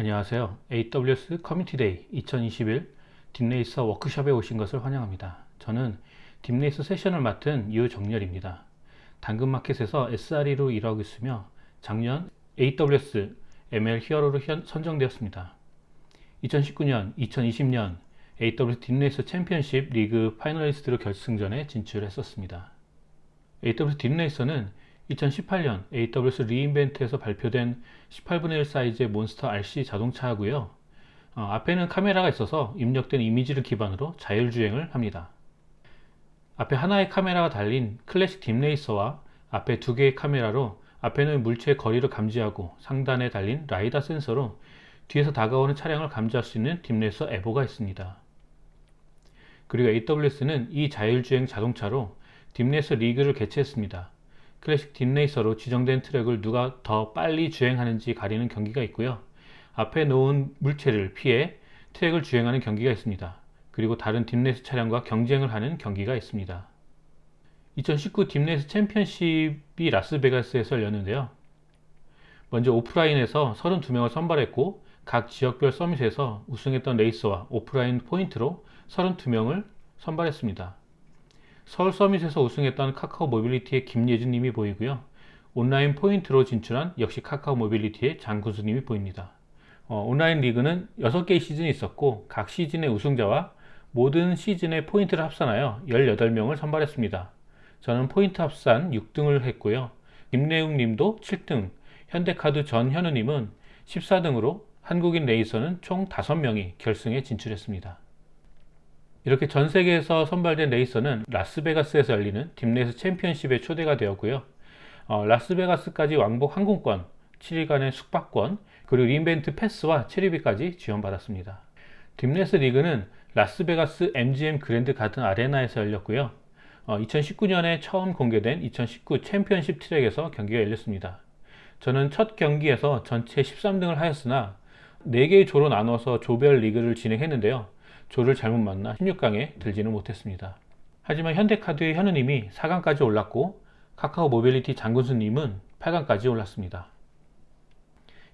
안녕하세요. AWS Community Day 2021 DeepRacer 워크숍에 오신 것을 환영합니다. 저는 DeepRacer 세션을 맡은 유정렬입니다. 당근마켓에서 SRE로 일하고 있으며 작년 AWS ML Hero로 선정되었습니다. 2019년, 2020년 AWS DeepRacer 챔피언십 리그 finalist로 결승전에 진출했었습니다. AWS DeepRacer는 2018년 AWS re:Invent에서 발표된 18분의 1 사이즈의 monster RC 자동차하고요. 어, 앞에는 카메라가 있어서 입력된 이미지를 기반으로 자율주행을 합니다. 앞에 하나의 카메라가 달린 클래식 DeepRacer와 앞에 두 개의 카메라로 앞에는 물체의 거리를 감지하고 상단에 달린 라이다 센서로 뒤에서 다가오는 차량을 감지할 수 있는 DeepRacer Evo가 있습니다. 그리고 AWS는 이 자율주행 자동차로 DeepRacer 리그를 개최했습니다. 클래식 DeepRacer로 지정된 트랙을 누가 더 빨리 주행하는지 가리는 경기가 있고요. 앞에 놓은 물체를 피해 트랙을 주행하는 경기가 있습니다. 그리고 다른 DeepRacer 차량과 경쟁을 하는 경기가 있습니다. 2019 DeepRacer 챔피언십이 라스베가스에서 열렸는데요. 먼저 오프라인에서 32명을 선발했고 각 지역별 Summit에서 우승했던 레이서와 오프라인 포인트로 32명을 선발했습니다. 서울 Summit에서 우승했던 카카오 모빌리티의 김예준 님이 보이고요. 온라인 포인트로 진출한 역시 카카오 모빌리티의 장군수 님이 보입니다. 어, 온라인 리그는 6개의 시즌이 있었고 각 시즌의 우승자와 모든 시즌의 포인트를 합산하여 18명을 선발했습니다. 저는 포인트 합산 6등을 했고요. 김래웅 님도 7등, 현대카드 전현우 님은 14등으로 한국인 레이서는 총 5명이 결승에 진출했습니다. 이렇게 전 세계에서 선발된 레이서는 라스베가스에서 열리는 DeepRacer 챔피언십에 초대가 되었고요. 어, 라스베가스까지 왕복 항공권, 7일간의 숙박권, 그리고 re:Invent 패스와 체류비까지 지원받았습니다. DeepRacer 리그는 라스베가스 MGM Grand Garden Arena에서 열렸고요. 어, 2019년에 처음 공개된 2019 챔피언십 트랙에서 경기가 열렸습니다. 저는 첫 경기에서 전체 13등을 하였으나 4개의 조로 나눠서 조별 리그를 진행했는데요. 조를 잘못 만나 16강에 들지는 못했습니다. 하지만 현대카드의 현우님이 4강까지 올랐고 카카오 모빌리티 장군수님은 8강까지 올랐습니다.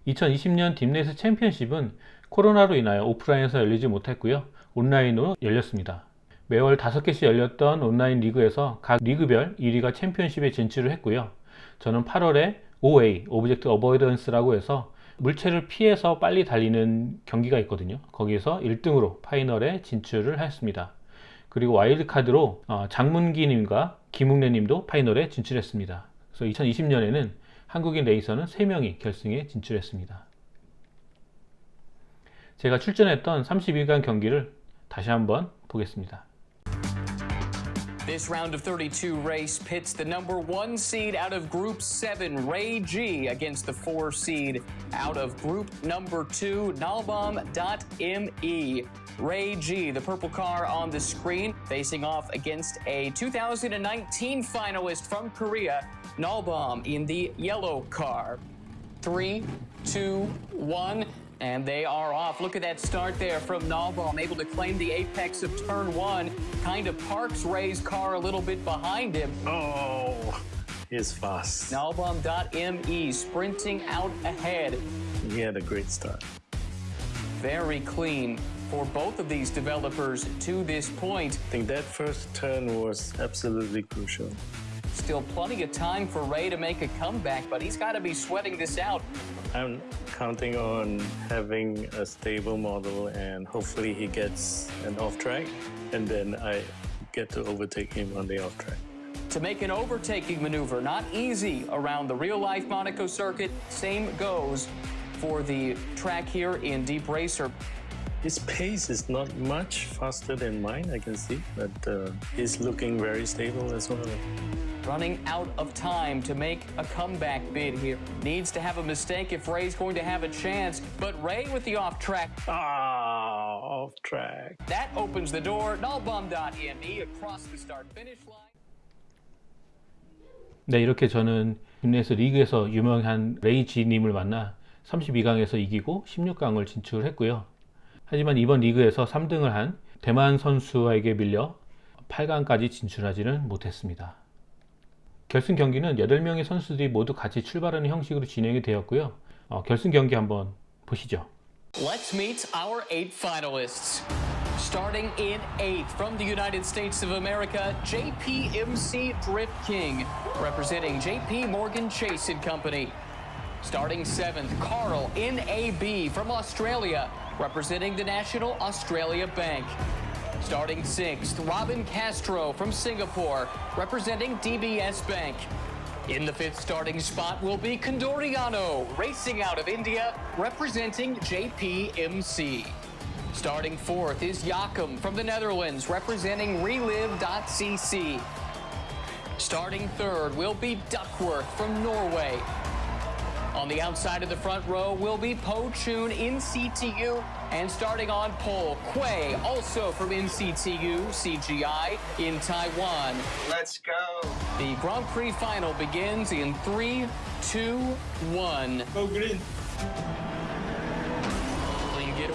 2020년 DeepRacer 챔피언십은 코로나로 인하여 오프라인에서 열리지 못했고요. 온라인으로 열렸습니다. 매월 5개씩 열렸던 온라인 리그에서 각 리그별 1위가 챔피언십에 진출을 했고요. 저는 8월에 OA, Object Avoidance라고 해서 물체를 피해서 빨리 달리는 경기가 있거든요. 거기에서 1등으로 final에 진출을 했습니다. 그리고 와일드카드로 어, 장문기님과 김웅래님도 final에 진출했습니다. 그래서 2020년에는 한국인 레이서는 3명이 결승에 진출했습니다. 제가 출전했던 32강 경기를 다시 한번 보겠습니다 This round of 32 race pits the number one seed out of Group 7, Ray G, against the four seed out of Group number two, Nalbom.me. Ray G, the purple car on the screen, facing off against a 2019 finalist from Korea, Nalbom, in the yellow car. Three, two, one. And they are off. Look at that start there from Nalbaum, able to claim the apex of turn one. Kind of parks Ray's car a little bit behind him. Oh, he's fast. Nalbaum.me sprinting out ahead. He had a great start. Very clean for both of these developers to this point. I think that first turn was absolutely crucial. Still plenty of time for Ray to make a comeback, but he's got to be sweating this out. I'm counting on having a stable model and hopefully he gets an off track and then I get to overtake him on the off track. To make an overtaking maneuver, not easy around the real-life Monaco circuit. Same goes for the track here in Deep Racer. His pace is not much faster than mine, I can see, but uh, he's looking very stable as well. Running out of time to make a comeback bid here. Needs to have a mistake if Ray's going to have a chance, but Ray with the off track. Ah, off track. That opens the door. Nullbum.me across the start finish line. 네, 이렇게 저는 국내에서 리그에서 유명한 레이 지님을 만나 32강에서 이기고 16강을 진출했고요. 하지만 이번 리그에서 3등을 한 대만 선수에게 밀려 8강까지 진출하지는 못했습니다. 결승 경기는 8명의 선수들이 모두 같이 출발하는 형식으로 진행이 되었고요. 어, 결승 경기 한번 보시죠. Let's meet our eight finalists. Starting in eighth from the United States of America, JPMC Drift King, representing JP Morgan Chase and Company. Starting seventh, Carl NAB from Australia, representing the National Australia Bank. Starting sixth, Robin Castro from Singapore, representing DBS Bank. In the fifth starting spot will be Condoriano, racing out of India, representing JPMC. Starting fourth is Jakob from the Netherlands, representing Relive.cc. Starting third will be Duckworth from Norway. On the outside of the front row will be Po Chun in CTU, and starting on pole, Quay, also from NCTU CGI in Taiwan. Let's go. The Grand Prix final begins in three, two, one. Go green.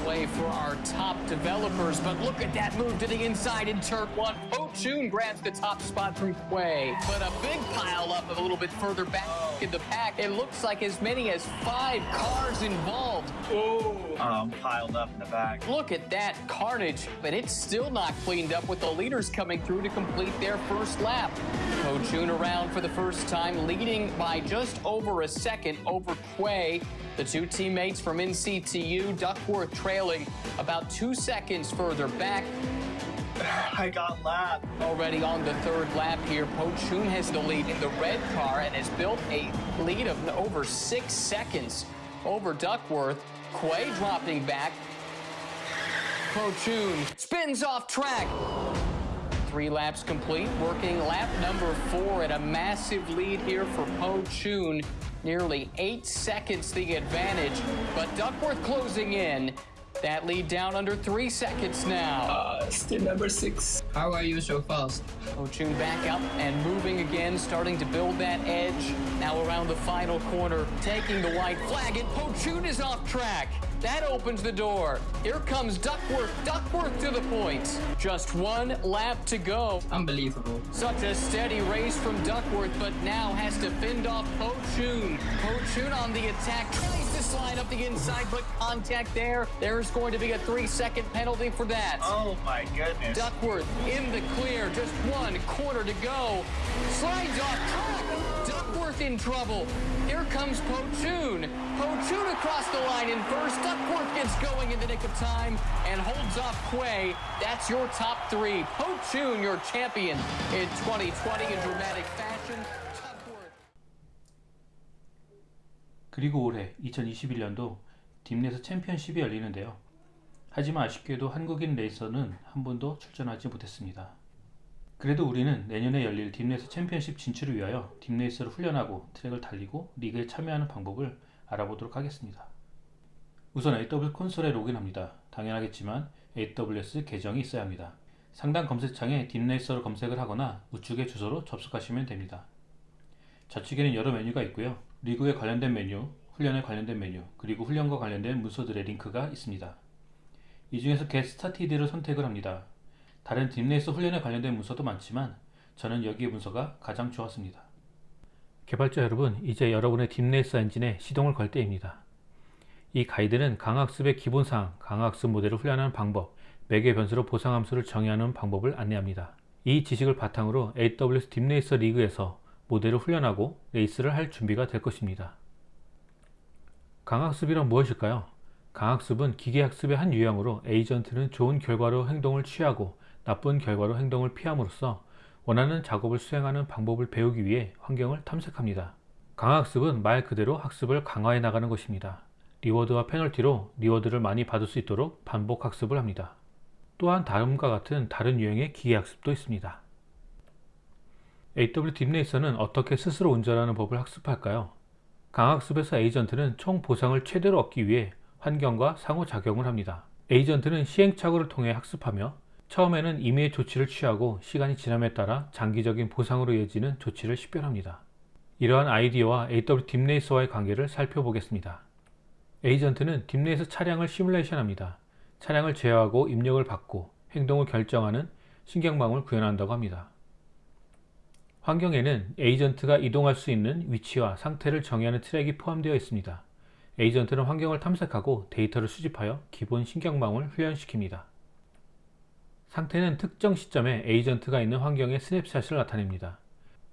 Clean getaway for our top developers, but look at that move to the inside in turn one. Po Chun grabs the top spot from Quay, but a big pile up a little bit further back in the pack. It looks like as many as five cars involved. Oh. Um, piled up in the back. Look at that carnage, but it's still not cleaned up with the leaders coming through to complete their first lap. Po Chun around for the first time, leading by just over a second over Quay. The two teammates from NCTU, Duckworth trailing about two seconds further back. I got lapped. Already on the third lap here, Po Chun has the lead in the red car and has built a lead of over six seconds over Duckworth. Quay dropping back. Po Chun spins off track. Three laps complete, working lap number four at a massive lead here for Po Chun. Nearly eight seconds the advantage, but Duckworth closing in. That lead down under three seconds now. Uh, still number six. How are you so fast? Ochun back up and moving again, starting to build that edge. Now around the final corner, taking the white flag, and Pochun is off track. That opens the door. Here comes Duckworth. Duckworth to the point. Just one lap to go. Unbelievable. Such a steady race from Duckworth, but now has to fend off Pochun. Pochun on the attack, tries to slide up the inside, but contact there. There's going to be a three-second penalty for that. Oh my goodness. Duckworth in the clear, just one corner to go. Slides off. Duckworth in trouble. Here comes Pochun. Pochun across the line in first. Duckworth gets going in the nick of time and holds off Quay. That's your top three. Pochun, your champion in 2020 in dramatic fashion. 그리고 올해 2021년도 딥넷에서 챔피언십이 열리는데요. 하지만 아쉽게도 한국인 레이서는 한 번도 출전하지 못했습니다. 그래도 우리는 내년에 열릴 DeepRacer 챔피언십 진출을 위하여 DeepRacer를 훈련하고 트랙을 달리고 리그에 참여하는 방법을 알아보도록 하겠습니다. 우선 AWS 콘솔에 로그인합니다. 당연하겠지만 AWS 계정이 있어야 합니다. 상단 검색창에 DeepRacer를 검색을 하거나 우측의 주소로 접속하시면 됩니다. 좌측에는 여러 메뉴가 있고요. 리그에 관련된 메뉴, 훈련에 관련된 메뉴, 그리고 훈련과 관련된 문서들의 링크가 있습니다. 이 중에서 Get Started를 선택을 합니다. 다른 딥레이서 훈련에 관련된 문서도 많지만 저는 여기의 문서가 가장 좋았습니다. 개발자 여러분, 이제 여러분의 딥레이서 엔진에 시동을 걸 때입니다. 이 가이드는 강학습의 기본사항, 강학습 모델을 훈련하는 방법, 매개 변수로 보상 함수를 정의하는 방법을 안내합니다. 이 지식을 바탕으로 AWS 딥레이서 리그에서 모델을 훈련하고 레이스를 할 준비가 될 것입니다. 강화학습이란 무엇일까요? 강화학습은 기계학습의 한 유형으로 에이전트는 좋은 결과로 행동을 취하고 나쁜 결과로 행동을 피함으로써 원하는 작업을 수행하는 방법을 배우기 위해 환경을 탐색합니다. 강화학습은 말 그대로 학습을 강화해 나가는 것입니다. reward와 페널티로 reward를 많이 받을 수 있도록 반복 학습을 합니다. 또한 다음과 같은 다른 유형의 기계학습도 있습니다. AW 딥레이서는 어떻게 스스로 운전하는 법을 학습할까요? 강학습에서 에이전트는 총 보상을 최대로 얻기 위해 환경과 상호작용을 합니다. 에이전트는 시행착오를 통해 학습하며 처음에는 임의의 조치를 취하고 시간이 지남에 따라 장기적인 보상으로 이어지는 조치를 식별합니다. 이러한 아이디어와 AW 딥레이서와의 관계를 살펴보겠습니다. 에이전트는 딥레이서 차량을 시뮬레이션합니다. 차량을 제어하고 입력을 받고 행동을 결정하는 신경망을 구현한다고 합니다. 환경에는 에이전트가 이동할 수 있는 위치와 상태를 정의하는 트랙이 포함되어 있습니다. 에이전트는 환경을 탐색하고 데이터를 수집하여 기본 신경망을 훈련시킵니다. 상태는 특정 시점에 에이전트가 있는 환경의 snapshot을 나타냅니다.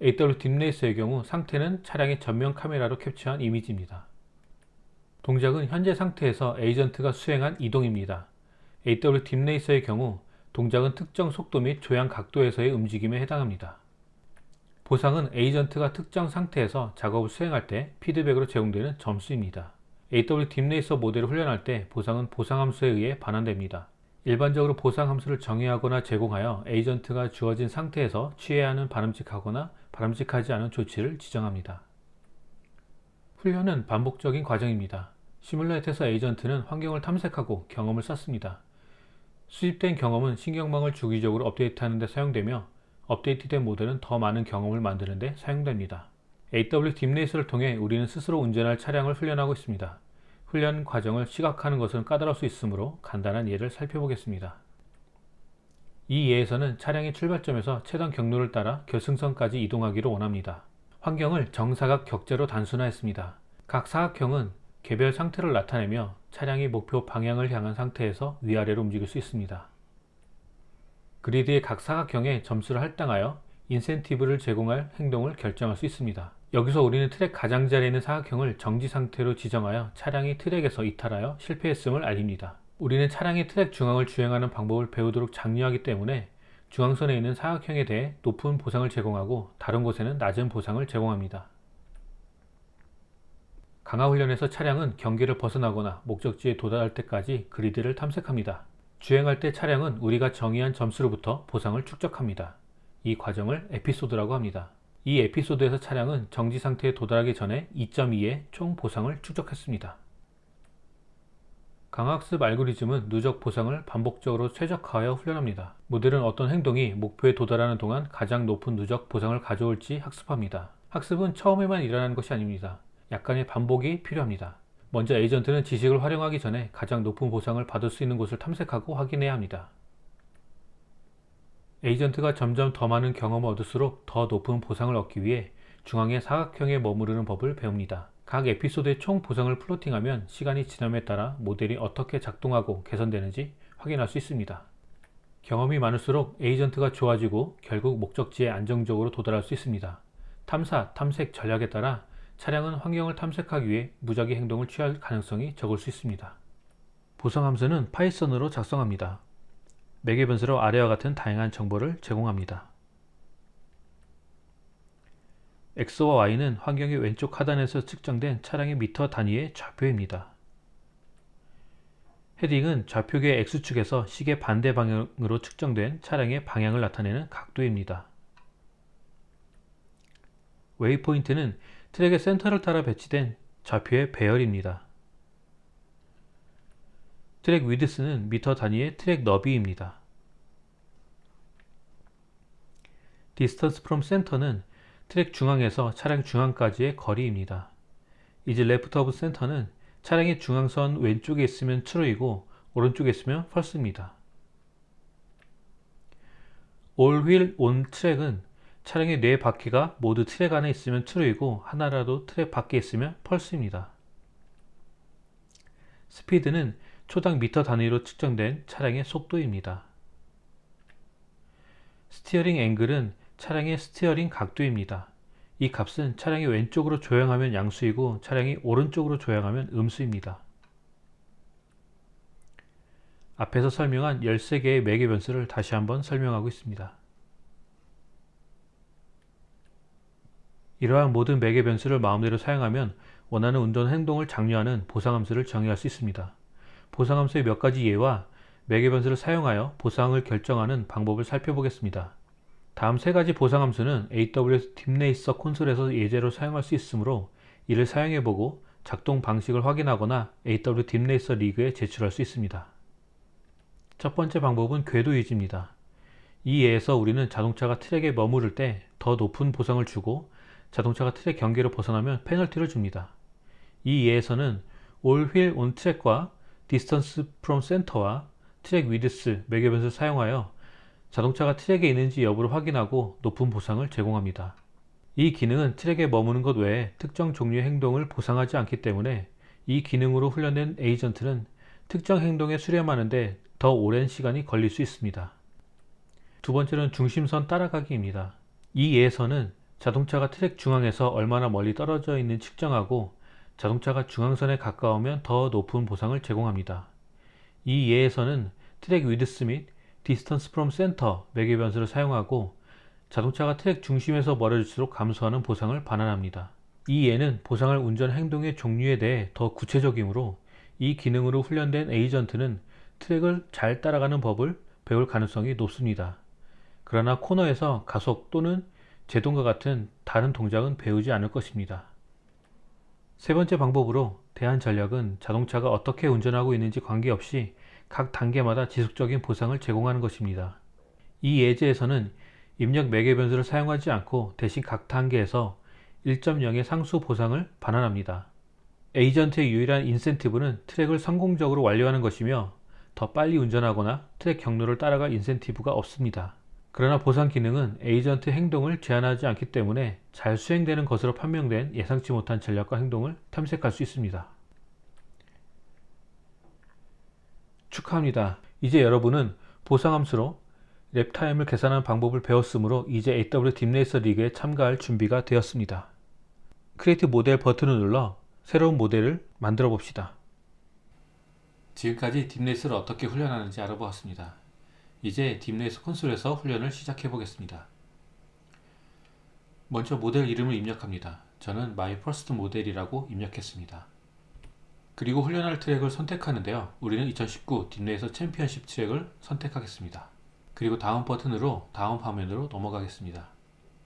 AW 딥레이서의 경우 상태는 차량의 전면 카메라로 캡처한 이미지입니다. 동작은 현재 상태에서 에이전트가 수행한 이동입니다. AW 딥레이서의 경우 동작은 특정 속도 및 조향 각도에서의 움직임에 해당합니다. 보상은 에이전트가 특정 상태에서 작업을 수행할 때 피드백으로 제공되는 점수입니다. AW 딥레이서 모델을 훈련할 때 보상은 보상 함수에 의해 반환됩니다. 일반적으로 보상 함수를 정의하거나 제공하여 에이전트가 주어진 상태에서 취해야 하는 바람직하거나 바람직하지 않은 조치를 지정합니다. 훈련은 반복적인 과정입니다. 시뮬레이터에서 에이전트는 환경을 탐색하고 경험을 쌓습니다. 수집된 경험은 신경망을 주기적으로 업데이트하는 데 사용되며 업데이트된 모델은 더 많은 경험을 만드는 데 사용됩니다. AW 딥레이스를 통해 우리는 스스로 운전할 차량을 훈련하고 있습니다. 훈련 과정을 시각하는 것은 까다로울 수 있으므로 간단한 예를 살펴보겠습니다. 이 예에서는 차량의 출발점에서 최단 경로를 따라 결승선까지 이동하기를 원합니다. 환경을 정사각 격자로 단순화했습니다. 각 사각형은 개별 상태를 나타내며 차량이 목표 방향을 향한 상태에서 위아래로 움직일 수 있습니다. 그리드의 각 사각형에 점수를 할당하여 인센티브를 제공할 행동을 결정할 수 있습니다. 여기서 우리는 트랙 가장자리에 있는 사각형을 정지 상태로 지정하여 차량이 트랙에서 이탈하여 실패했음을 알립니다. 우리는 차량이 트랙 중앙을 주행하는 방법을 배우도록 장려하기 때문에 중앙선에 있는 사각형에 대해 높은 보상을 제공하고 다른 곳에는 낮은 보상을 제공합니다. 강화훈련에서 차량은 경계를 벗어나거나 목적지에 도달할 때까지 그리드를 탐색합니다. 주행할 때 차량은 우리가 정의한 점수로부터 보상을 축적합니다. 이 과정을 에피소드라고 합니다. 이 에피소드에서 차량은 정지 상태에 도달하기 전에 2.2의 총 보상을 축적했습니다. 강학습 알고리즘은 누적 보상을 반복적으로 최적화하여 훈련합니다. 모델은 어떤 행동이 목표에 도달하는 동안 가장 높은 누적 보상을 가져올지 학습합니다. 학습은 처음에만 일어나는 것이 아닙니다. 약간의 반복이 필요합니다. 먼저 에이전트는 지식을 활용하기 전에 가장 높은 보상을 받을 수 있는 곳을 탐색하고 확인해야 합니다. 에이전트가 점점 더 많은 경험을 얻을수록 더 높은 보상을 얻기 위해 중앙의 사각형에 머무르는 법을 배웁니다. 각 에피소드의 총 보상을 플로팅하면 시간이 지남에 따라 모델이 어떻게 작동하고 개선되는지 확인할 수 있습니다. 경험이 많을수록 에이전트가 좋아지고 결국 목적지에 안정적으로 도달할 수 있습니다. 탐사, 탐색 전략에 따라 차량은 환경을 탐색하기 위해 무작위 행동을 취할 가능성이 적을 수 있습니다. 보상 함수는 Python으로 작성합니다. 매개 변수로 아래와 같은 다양한 정보를 제공합니다. X와 Y는 환경의 왼쪽 하단에서 측정된 차량의 미터 단위의 좌표입니다. heading은 좌표계 X축에서 시계 반대 방향으로 측정된 차량의 방향을 나타내는 각도입니다. waypoint는 트랙의 센터를 따라 배치된 좌표의 배열입니다. track width는 미터 단위의 트랙 너비입니다. distance from center는 트랙 중앙에서 차량 중앙까지의 거리입니다. is left of center는 차량의 중앙선 왼쪽에 있으면 true이고 오른쪽에 있으면 all wheel on track은 차량의 네 바퀴가 모두 트랙 안에 있으면 true이고 하나라도 트랙 밖에 있으면 false입니다. speed는 초당 미터 단위로 측정된 차량의 속도입니다. steering angle은 차량의 steering 각도입니다. 이 값은 차량이 왼쪽으로 조향하면 양수이고 차량이 오른쪽으로 조향하면 음수입니다. 앞에서 설명한 13개의 매개 변수를 다시 한번 설명하고 있습니다. 이러한 모든 매개 변수를 마음대로 사용하면 원하는 운전 행동을 장려하는 보상함수를 정의할 수 있습니다. 보상함수의 몇 가지 예와 매개 변수를 사용하여 보상을 결정하는 방법을 살펴보겠습니다. 다음 세 가지 보상함수는 AWS 딥레이서 콘솔에서 예제로 사용할 수 있으므로 이를 사용해보고 작동 방식을 확인하거나 AW 딥레이서 리그에 제출할 수 있습니다. 첫 번째 방법은 궤도 유지입니다. 이 예에서 우리는 자동차가 트랙에 머무를 때 더 높은 보상을 주고 자동차가 트랙 경계로 벗어나면 페널티를 줍니다. 이 예에서는 all wheel on track과 distance from center와 track width 매개변수를 사용하여 자동차가 트랙에 있는지 여부를 확인하고 높은 보상을 제공합니다. 이 기능은 트랙에 머무는 것 외에 특정 종류의 행동을 보상하지 않기 때문에 이 기능으로 훈련된 에이전트는 특정 행동에 수렴하는데 더 오랜 시간이 걸릴 수 있습니다. 두 번째는 중심선 따라가기입니다. 이 예에서는 자동차가 트랙 중앙에서 얼마나 멀리 떨어져 있는지 측정하고 자동차가 중앙선에 가까우면 더 높은 보상을 제공합니다. 이 예에서는 track width 및 distance from center 매개 변수를 사용하고 자동차가 트랙 중심에서 멀어질수록 감소하는 보상을 반환합니다. 이 예는 보상을 운전 행동의 종류에 대해 더 구체적이므로 이 기능으로 훈련된 에이전트는 트랙을 잘 따라가는 법을 배울 가능성이 높습니다. 그러나 코너에서 가속 또는 제동과 같은 다른 동작은 배우지 않을 것입니다. 세 번째 방법으로 대한전력은 자동차가 어떻게 운전하고 있는지 관계없이 각 단계마다 지속적인 보상을 제공하는 것입니다. 이 예제에서는 입력 매개 변수를 사용하지 않고 대신 각 단계에서 1.0의 상수 보상을 반환합니다. 에이전트의 유일한 인센티브는 트랙을 성공적으로 완료하는 것이며 더 빨리 운전하거나 트랙 경로를 따라갈 인센티브가 없습니다. 그러나 보상 기능은 에이전트 행동을 제한하지 않기 때문에 잘 수행되는 것으로 판명된 예상치 못한 전략과 행동을 탐색할 수 있습니다. 축하합니다. 이제 여러분은 보상 함수로 lap time을 계산하는 방법을 배웠으므로 이제 AWS DeepRacer 리그에 참가할 준비가 되었습니다. Create Model 버튼을 눌러 새로운 모델을 만들어 봅시다. 지금까지 DeepRacer를 어떻게 훈련하는지 알아보았습니다. 이제 DeepRacer 콘솔에서 훈련을 시작해 보겠습니다. 먼저 모델 이름을 입력합니다. 저는 My First Model이라고 입력했습니다. 그리고 훈련할 트랙을 선택하는데요. 우리는 2019 DeepRacer 챔피언십 트랙을 선택하겠습니다. 그리고 다음 버튼으로 다음 화면으로 넘어가겠습니다.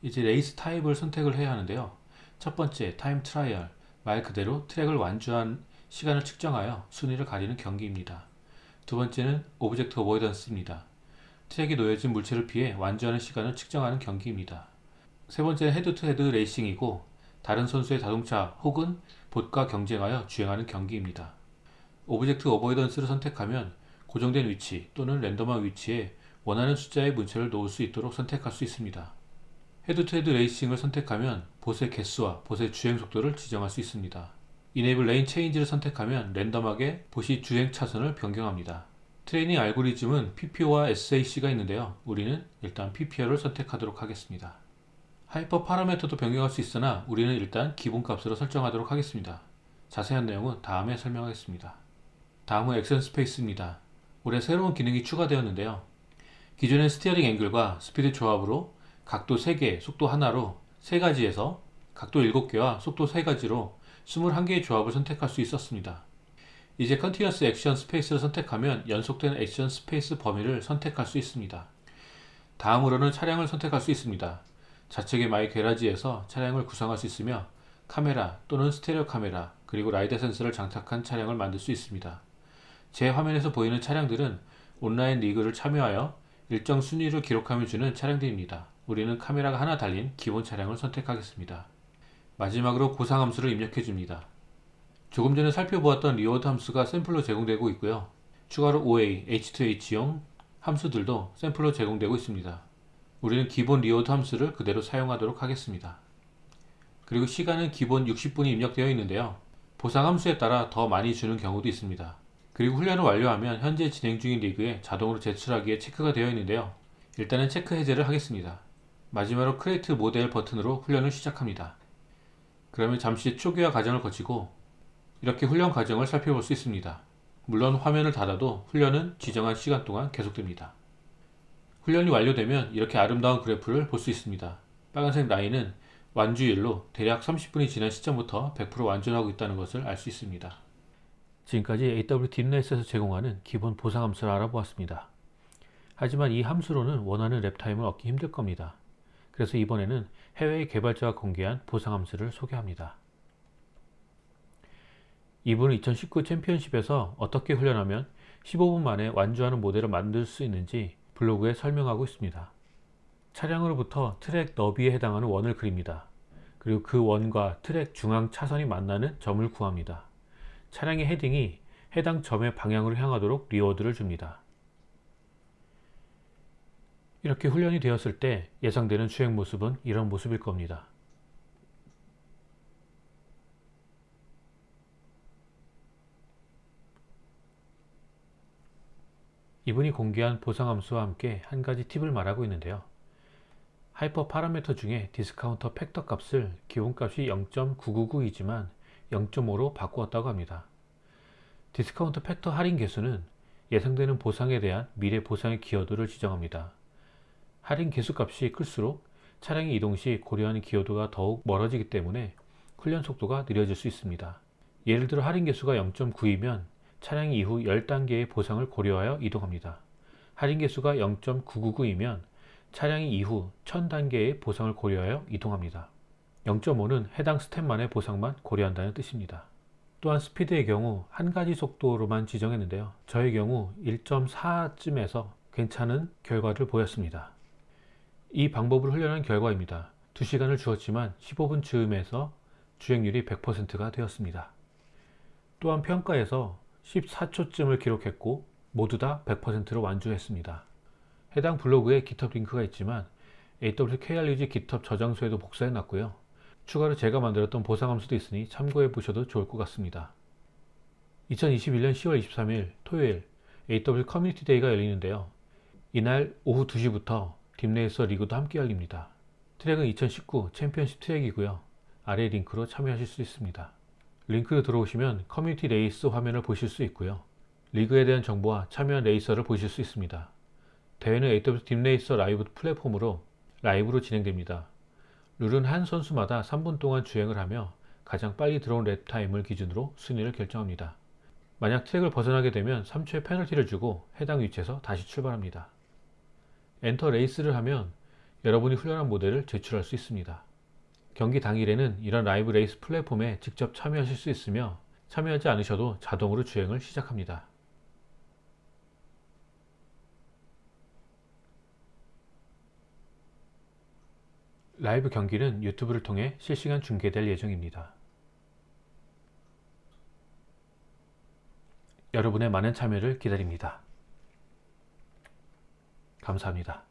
이제 race type을 선택을 해야 하는데요. 첫 번째 time trial 말 그대로 트랙을 완주한 시간을 측정하여 순위를 가리는 경기입니다. 두 번째는 object avoidance입니다. 트랙에 놓여진 물체를 피해 완주하는 시간을 측정하는 경기입니다. 세 번째는 head to head racing이고 다른 선수의 자동차 혹은 봇과 경쟁하여 주행하는 경기입니다. object avoidance를 선택하면 고정된 위치 또는 랜덤한 위치에 원하는 숫자의 물체를 놓을 수 있도록 선택할 수 있습니다. head to head racing을 선택하면 봇의 개수와 봇의 주행 속도를 지정할 수 있습니다. enable lane change를 선택하면 랜덤하게 봇이 주행 차선을 변경합니다. 트레이닝 알고리즘은 PPO와 SAC가 있는데요. 우리는 일단 PPO를 선택하도록 하겠습니다. 하이퍼 파라미터도 변경할 수 있으나 우리는 일단 기본값으로 설정하도록 하겠습니다. 자세한 내용은 다음에 설명하겠습니다. 다음은 action space입니다. 올해 새로운 기능이 추가되었는데요. 기존의 steering angle과 speed 조합으로 각도 3개, 속도 하나로 3가지에서 각도 7개와 속도 3가지로 21개의 조합을 선택할 수 있었습니다. 이제 continuous action space를 선택하면 연속된 action space 범위를 선택할 수 있습니다. 다음으로는 차량을 선택할 수 있습니다. 좌측의 my garage에서 차량을 구성할 수 있으며 카메라 또는 스테레오 카메라 그리고 라이더 센서를 장착한 차량을 만들 수 있습니다. 제 화면에서 보이는 차량들은 온라인 리그를 참여하여 일정 순위를 기록하면 주는 차량들입니다. 우리는 카메라가 하나 달린 기본 차량을 선택하겠습니다. 마지막으로 보상 함수를 입력해 줍니다. 조금 전에 살펴보았던 reward 함수가 샘플로 제공되고 있고요. 추가로 OA, H2H용 함수들도 샘플로 제공되고 있습니다. 우리는 기본 reward 함수를 그대로 사용하도록 하겠습니다. 그리고 시간은 기본 60분이 입력되어 있는데요. 보상 함수에 따라 더 많이 주는 경우도 있습니다. 그리고 훈련을 완료하면 현재 진행 중인 리그에 자동으로 제출하기에 체크가 되어 있는데요. 일단은 체크 해제를 하겠습니다. 마지막으로 Create Model 버튼으로 훈련을 시작합니다. 그러면 잠시 초기화 과정을 거치고 이렇게 훈련 과정을 살펴볼 수 있습니다. 물론 화면을 닫아도 훈련은 지정한 시간 동안 계속됩니다. 훈련이 완료되면 이렇게 아름다운 그래프를 볼 수 있습니다. 빨간색 라인은 완주율로 대략 30분이 지난 시점부터 100% 완주하고 있다는 것을 알 수 있습니다. 지금까지 AW 딥넷에서 제공하는 기본 보상 함수를 알아보았습니다. 하지만 이 함수로는 원하는 lap time을 얻기 힘들 겁니다. 그래서 이번에는 해외의 개발자가 공개한 보상 함수를 소개합니다. 이분은 2019 챔피언십에서 어떻게 훈련하면 15분 만에 완주하는 모델을 만들 수 있는지 블로그에 설명하고 있습니다. 차량으로부터 트랙 너비에 해당하는 원을 그립니다. 그리고 그 원과 트랙 중앙 차선이 만나는 점을 구합니다. 차량의 heading이 해당 점의 방향으로 향하도록 reward를 줍니다. 이렇게 훈련이 되었을 때 예상되는 주행 모습은 이런 모습일 겁니다. 이분이 공개한 보상함수와 함께 한 가지 팁을 말하고 있는데요. hyperparameter 중에 discount factor 값을 기본값이 0.999이지만 0.5로 바꾸었다고 합니다. discount factor 할인 계수는 예상되는 보상에 대한 미래 보상의 기여도를 지정합니다. 할인 개수 값이 클수록 차량의 이동 시 고려하는 기여도가 더욱 멀어지기 때문에 훈련 속도가 느려질 수 있습니다. 예를 들어 할인 개수가 0.9이면 차량이 이후 10단계의 보상을 고려하여 이동합니다. 할인 개수가 0.999이면 차량이 이후 1000단계의 보상을 고려하여 이동합니다. 0.5는 해당 스텝만의 보상만 고려한다는 뜻입니다. 또한 스피드의 경우 한 가지 속도로만 지정했는데요. 저의 경우 1.4쯤에서 괜찮은 결과를 보였습니다. 이 방법을 훈련한 결과입니다. 2시간을 주었지만 15분 즈음에서 주행률이 100%가 되었습니다. 또한 평가에서 14초쯤을 기록했고 모두 다 100%로 완주했습니다. 해당 블로그에 GitHub 링크가 있지만 AWKRUG GitHub 저장소에도 복사해 놨고요. 추가로 제가 만들었던 보상함수도 있으니 참고해 보셔도 좋을 것 같습니다. 2021년 10월 23일 토요일 AW 커뮤니티 데이가 열리는데요. 이날 오후 2시부터 DeepRacer 리그도 함께 열립니다. 트랙은 2019 챔피언십 트랙이고요. 아래 링크로 참여하실 수 있습니다. 링크로 들어오시면 커뮤니티 레이스 화면을 보실 수 있고요. 리그에 대한 정보와 참여한 레이서를 보실 수 있습니다. 대회는 AWS DeepRacer 라이브 플랫폼으로 라이브로 진행됩니다. 룰은 한 선수마다 3분 동안 주행을 하며 가장 빨리 들어온 lap time을 기준으로 순위를 결정합니다. 만약 트랙을 벗어나게 되면 3초의 페널티를 주고 해당 위치에서 다시 출발합니다. Enter Race를 하면 여러분이 훈련한 모델을 제출할 수 있습니다. 경기 당일에는 이런 라이브 레이스 플랫폼에 직접 참여하실 수 있으며 참여하지 않으셔도 자동으로 주행을 시작합니다. 라이브 경기는 유튜브를 통해 실시간 중계될 예정입니다. 여러분의 많은 참여를 기다립니다. 감사합니다.